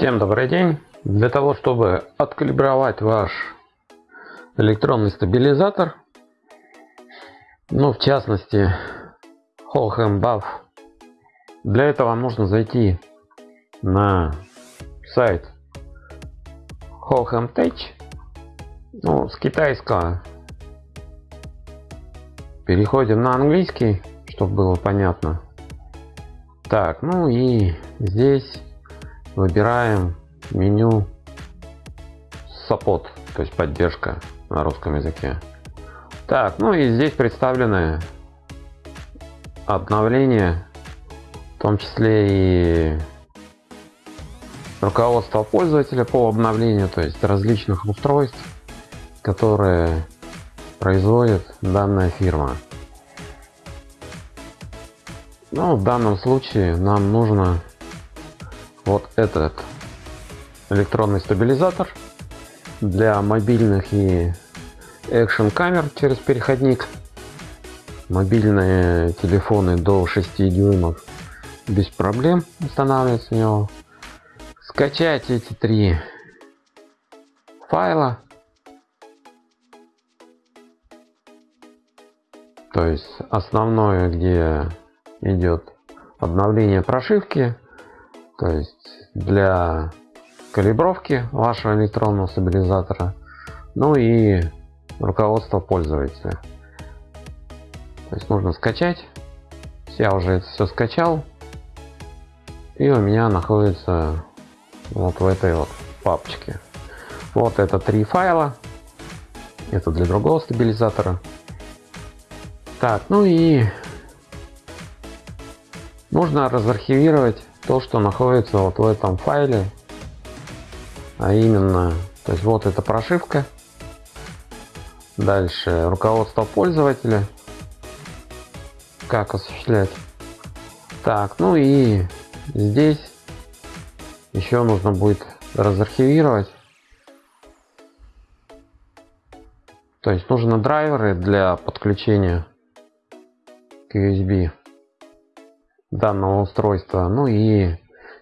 Всем добрый день! Для того, чтобы откалибровать ваш электронный стабилизатор, ну в частности Holchem Buff, для этого нужно зайти на сайт Holchem Tech, ну с китайского переходим на английский, чтобы было понятно. Так, ну и здесь выбираем меню support, то есть поддержка на русском языке. Так, ну и здесь представлены обновления, в том числе и руководство пользователя по обновлению, то есть различных устройств, которые производит данная фирма. Ну, в данном случае нам нужно вот этот электронный стабилизатор для мобильных и экшен камер через переходник. Мобильные телефоны до 6 дюймов без проблем устанавливать с него. Скачать эти три файла. То есть основное где идет обновление прошивки то есть для калибровки вашего электронного стабилизатора, ну и руководство пользователя. То есть нужно скачать. Я уже это все скачал. И у меня находится вот в этой вот папочке. Вот это три файла. Это для другого стабилизатора. Так, ну и нужно разархивировать то, что находится вот в этом файле, а именно, то есть вот эта прошивка, дальше руководство пользователя, как осуществлять. Так, ну и здесь еще нужно будет разархивировать. То есть нужны драйверы для подключения к USB данного устройства, ну и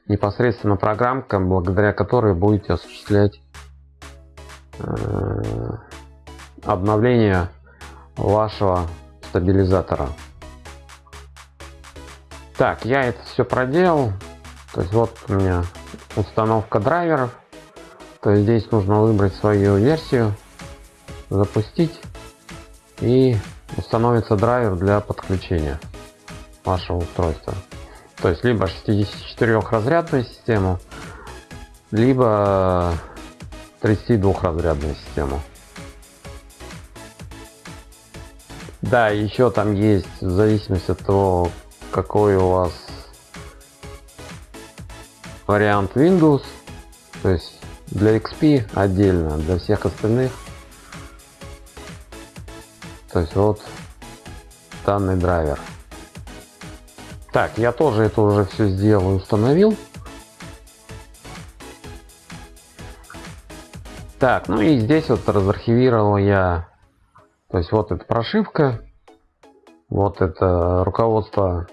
непосредственно программка, благодаря которой будете осуществлять э, обновление вашего стабилизатора. Так, я это все проделал. То есть вот у меня установка драйверов. То есть здесь нужно выбрать свою версию, запустить и установится драйвер для подключения вашего устройства. То есть либо 64 разрядную систему, либо 32 разрядную систему. Да, еще там есть, в зависимости от того, какой у вас вариант Windows, то есть для XP отдельно, для всех остальных. То есть вот данный драйвер. Так, я тоже это уже все сделал и установил. Так, ну и здесь вот разархивировал я, то есть вот эта прошивка, вот это руководство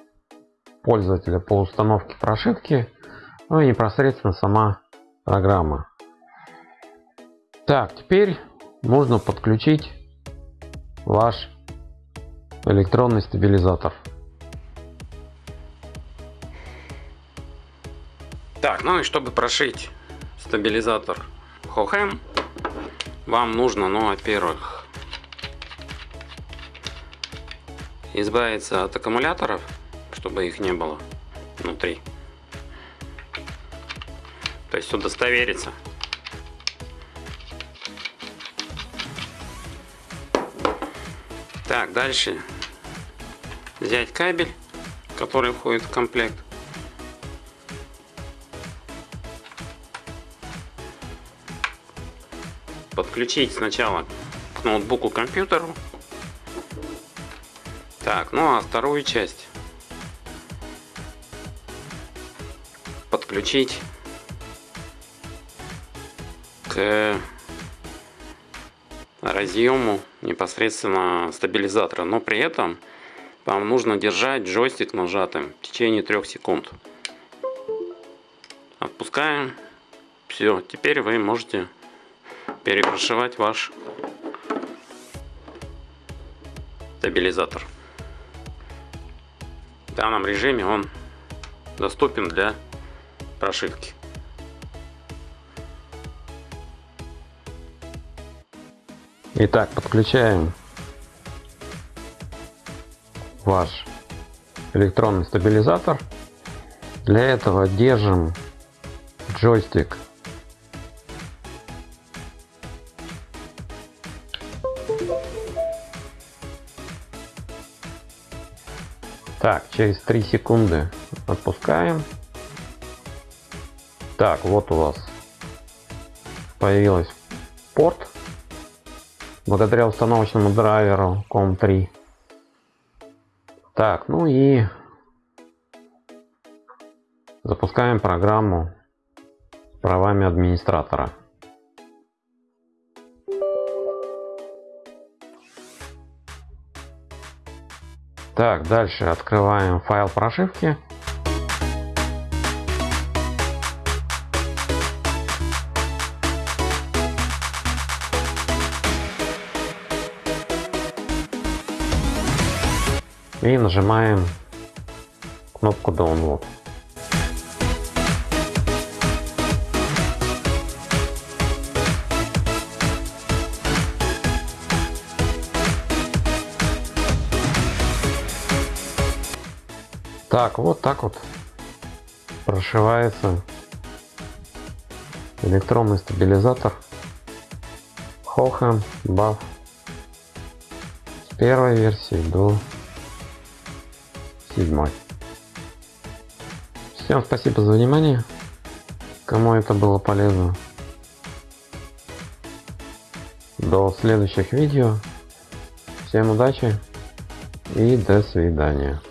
пользователя по установке прошивки, ну и непосредственно сама программа. Так, теперь можно подключить ваш электронный стабилизатор. Так, ну и чтобы прошить стабилизатор Hohem, вам нужно, ну, во-первых, избавиться от аккумуляторов, чтобы их не было внутри. То есть удостовериться. Так, дальше взять кабель, который входит в комплект. Подключить сначала к ноутбуку компьютеру. Так, ну а вторую часть подключить к разъему непосредственно стабилизатора. Но при этом вам нужно держать джойстик нажатым в течение трех секунд. Отпускаем все, теперь вы можете перепрошивать ваш стабилизатор. В данном режиме он доступен для прошивки. Итак, подключаем ваш электронный стабилизатор. Для этого держим джойстик Так, через 3 секунды отпускаем. Так, вот у вас появилась порт благодаря установочному драйверу COM3. Так, ну и запускаем программу с правами администратора. Так, дальше открываем файл прошивки. И нажимаем кнопку Download. Так, вот так вот прошивается электронный стабилизатор Hohem Buff с первой версии до седьмой. Всем спасибо за внимание. Кому это было полезно. До следующих видео. Всем удачи и до свидания.